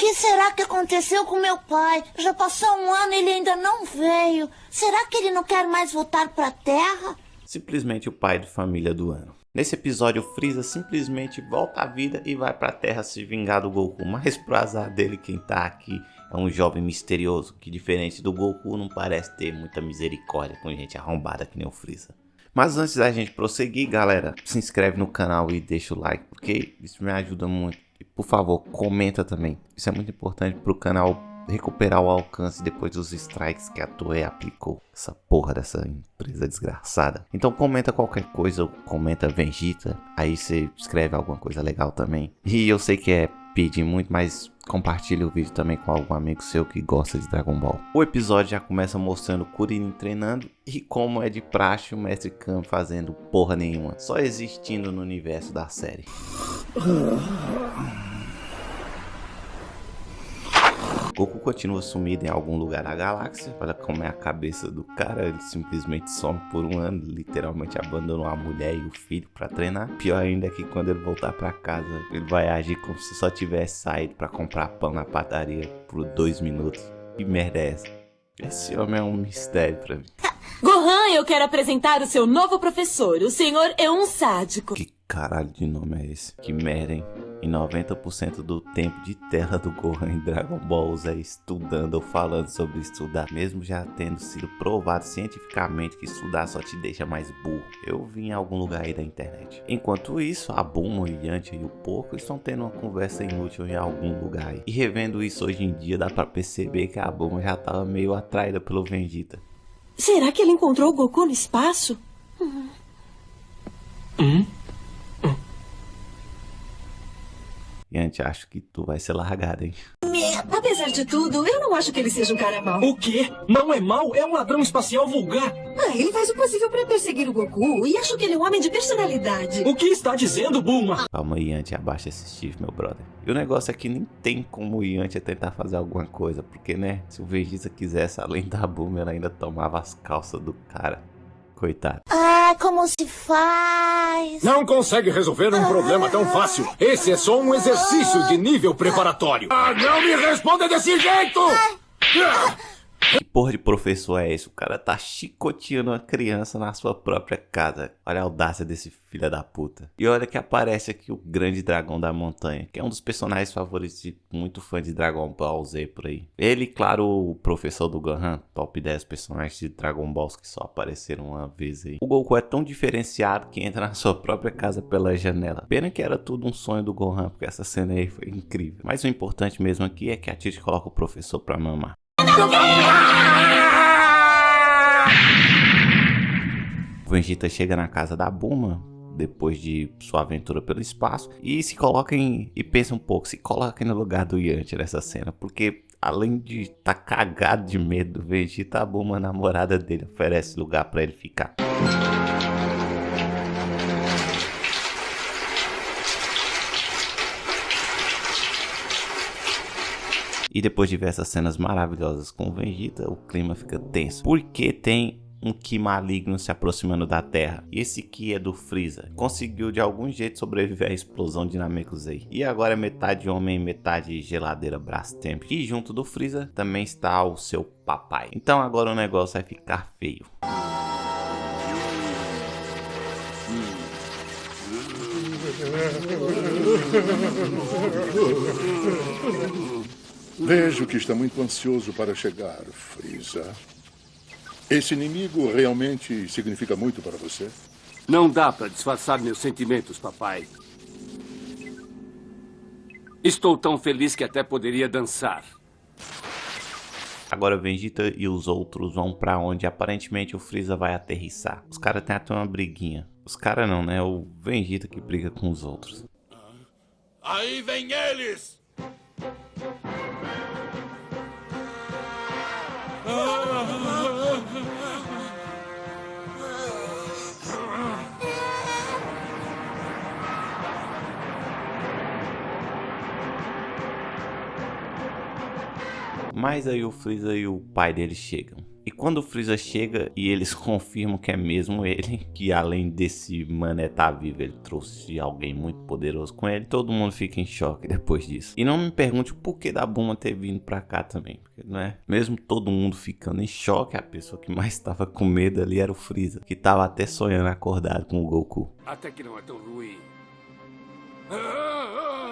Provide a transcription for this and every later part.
que será que aconteceu com meu pai? Já passou um ano e ele ainda não veio. Será que ele não quer mais voltar para a Terra? Simplesmente o pai de família do ano. Nesse episódio, Freeza simplesmente volta à vida e vai para a Terra se vingar do Goku. Mas pro azar dele, quem tá aqui é um jovem misterioso que, diferente do Goku, não parece ter muita misericórdia com gente arrombada que nem o Freeza. Mas antes da gente prosseguir, galera, se inscreve no canal e deixa o like, porque isso me ajuda muito. Por favor, comenta também. Isso é muito importante para o canal recuperar o alcance depois dos strikes que a Toei aplicou. Essa porra dessa empresa desgraçada. Então comenta qualquer coisa, comenta Vegeta, aí você escreve alguma coisa legal também. E eu sei que é pedir muito, mas compartilhe o vídeo também com algum amigo seu que gosta de Dragon Ball. O episódio já começa mostrando Kuririn treinando e como é de praxe o Mestre Kami fazendo porra nenhuma, só existindo no universo da série. Goku continua sumido em algum lugar da galáxia. Olha como é a cabeça do cara. Ele simplesmente some por um ano. Literalmente abandonou a mulher e o filho para treinar. Pior ainda é que quando ele voltar para casa, ele vai agir como se só tivesse saído para comprar pão na padaria por dois minutos. Que merda é essa? Esse homem é um mistério para mim. Gohan, eu quero apresentar o seu novo professor. O senhor é um sádico. Que caralho de nome é esse? Que merda, hein? E 90% do tempo de tela do Gohan em Dragon Ball é estudando ou falando sobre estudar, mesmo já tendo sido provado cientificamente que estudar só te deixa mais burro. Eu vi em algum lugar aí da internet. Enquanto isso, a Bulma, o Yantia e o Porco estão tendo uma conversa inútil em algum lugar aí. E revendo isso hoje em dia, dá pra perceber que a Bulma já tava meio atraída pelo Vegeta. Será que ele encontrou o Goku no espaço? Hum? Hum? Yanti, acho que tu vai ser largada, hein? Apesar de tudo, eu não acho que ele seja um cara mau. O quê? Não é mau? É um ladrão espacial vulgar. Ah, ele faz o possível para perseguir o Goku e acho que ele é um homem de personalidade. O que está dizendo, Bulma? Calma, Yanti, abaixa esse chifre, meu brother. E o negócio é que nem tem como o Yanti tentar fazer alguma coisa, porque, né, se o Vegeta quisesse, além da Bulma, ela ainda tomava as calças do cara. Coitado. Ah, como se faz? Não consegue resolver um problema tão fácil. Esse é só um exercício de nível preparatório. Ah, não me responda desse jeito! Ah. Que porra de professor é esse? O cara tá chicoteando uma criança na sua própria casa. Olha a audácia desse filho da puta. E olha que aparece aqui o grande dragão da montanha, que é um dos personagens favoritos de muito fã de Dragon Ball Z por aí. Ele, claro, o professor do Gohan, top 10 personagens de Dragon Balls que só apareceram uma vez aí. O Goku é tão diferenciado que entra na sua própria casa pela janela. Pena que era tudo um sonho do Gohan, porque essa cena aí foi incrível. Mas o importante mesmo aqui é que a Titi coloca o professor pra mamar. Vegeta chega na casa da Buma depois de sua aventura pelo espaço e se coloquem e pensa um pouco, se coloquem no lugar do Yantia nessa cena, porque além de estar tá cagado de medo do Vegeta, a Buma, a namorada dele, oferece lugar para ele ficar. E depois de ver essas cenas maravilhosas com o Vegeta, o clima fica tenso. Porque tem um Ki maligno se aproximando da Terra. E esse Ki é do Freeza. Conseguiu de algum jeito sobreviver à explosão de Namekusei. E agora é metade homem metade geladeira Brastemp. E junto do Freeza também está o seu papai. Então agora o negócio vai ficar feio. Vejo que está muito ansioso para chegar, Freeza. Esse inimigo realmente significa muito para você? Não dá para disfarçar meus sentimentos, papai. Estou tão feliz que até poderia dançar. Agora Vegeta e os outros vão para onde aparentemente o Freeza vai aterrissar. Os caras têm até uma briguinha. Os caras não, né? O Vegeta que briga com os outros. Aí vem eles! Mas aí o Freeza e o pai dele chegam. E quando o Freeza chega e eles confirmam que é mesmo ele, que além desse mané tá vivo, ele trouxe alguém muito poderoso com ele, todo mundo fica em choque depois disso. E não me pergunte o porquê da Buma ter vindo pra cá também, porque não é? Mesmo todo mundo ficando em choque, a pessoa que mais tava com medo ali era o Freeza, que tava até sonhando acordado com o Goku. Até que não é tão ruim.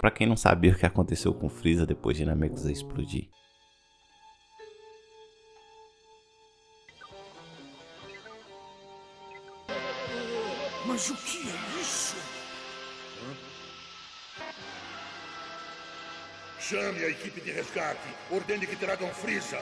Pra quem não sabia o que aconteceu com o Freeza depois de Namekusei explodir. Mas o que é isso? Chame a equipe de resgate. Ordene que tragam Freeza.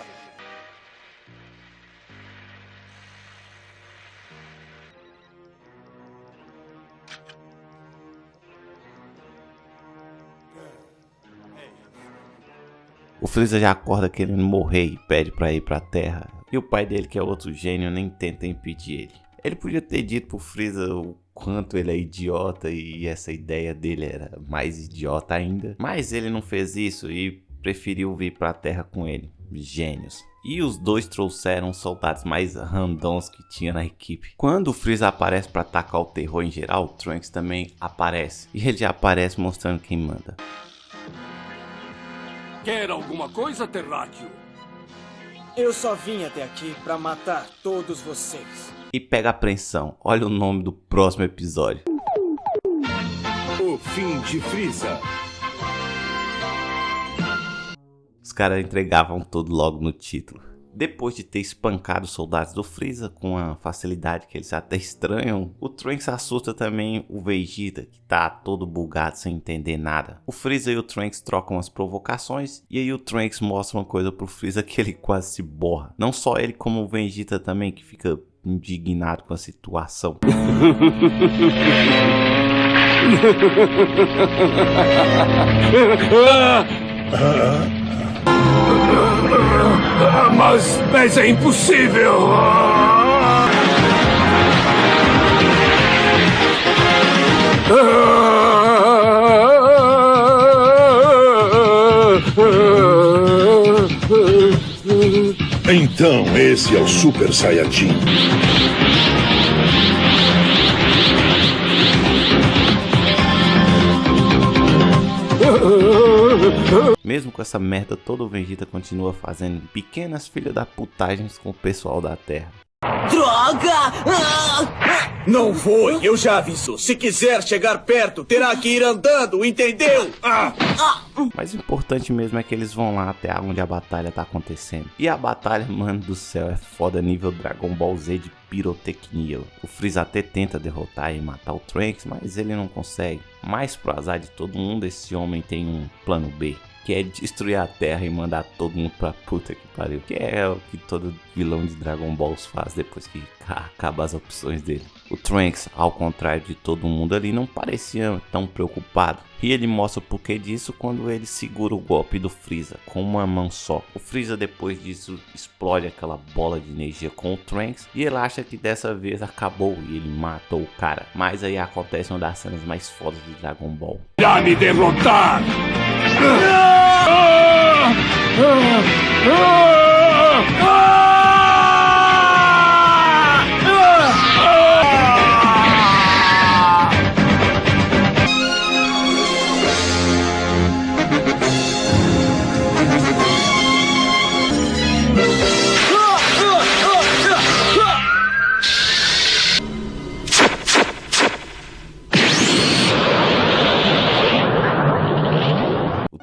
O Freeza já acorda querendo morrer e pede pra ir pra Terra. E o pai dele, que é outro gênio, nem tenta impedir ele. Ele podia ter dito pro Freeza o quanto ele é idiota e essa ideia dele era mais idiota ainda. Mas ele não fez isso e preferiu vir pra Terra com ele. Gênios. E os dois trouxeram os soldados mais randoms que tinha na equipe. Quando o Freeza aparece para atacar o terror em geral, o Trunks também aparece. E ele já aparece mostrando quem manda. Quer alguma coisa, Terráqueo? Eu só vim até aqui pra matar todos vocês. E pega a apreensão. Olha o nome do próximo episódio. O fim de Freeza. Os caras entregavam tudo logo no título. Depois de ter espancado os soldados do Freeza com a facilidade que eles até estranham, o Trunks assusta também o Vegeta, que tá todo bugado sem entender nada. O Freeza e o Trunks trocam as provocações, e aí o Trunks mostra uma coisa pro Freeza que ele quase se borra. Não só ele, como o Vegeta também, que fica indignado com a situação. Mas, mas é impossível! Então, esse é o Super Saiyajin. Mesmo com essa merda toda, o Vegeta continua fazendo pequenas filhas da putagens com o pessoal da Terra. Droga! Ah! Não foi, eu já aviso. Se quiser chegar perto, terá que ir andando, entendeu? Ah! Mas o importante mesmo é que eles vão lá até onde a batalha tá acontecendo. E a batalha, mano do céu, é foda nível Dragon Ball Z de pirotecnia. O Freeza até tenta derrotar e matar o Trunks, mas ele não consegue. Mas pro azar de todo mundo, esse homem tem um plano B. Que é destruir a Terra e mandar todo mundo pra puta que pariu. Que é o que todo vilão de Dragon Balls faz depois que acaba as opções dele. O Trunks, ao contrário de todo mundo ali, não parecia tão preocupado. E ele mostra o porquê disso quando ele segura o golpe do Freeza com uma mão só. O Freeza depois disso explode aquela bola de energia com o Trunks e ele acha que dessa vez acabou e ele matou o cara. Mas aí acontece uma das cenas mais fodas de Dragon Ball. Me derrotar! O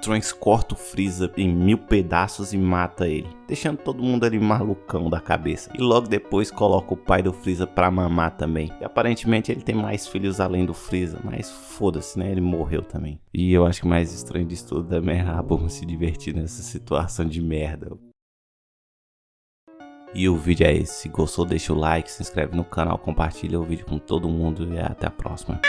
Trunks corta o Freeza em mil pedaços e mata ele, deixando todo mundo ali malucão da cabeça. E logo depois coloca o pai do Freeza pra mamar também. E aparentemente ele tem mais filhos além do Freeza, mas foda-se, né? Ele morreu também. E eu acho que mais estranho disso tudo também é a Bulma se divertir nessa situação de merda. E o vídeo é esse. Se gostou, deixa o like, se inscreve no canal, compartilha o vídeo com todo mundo e até a próxima.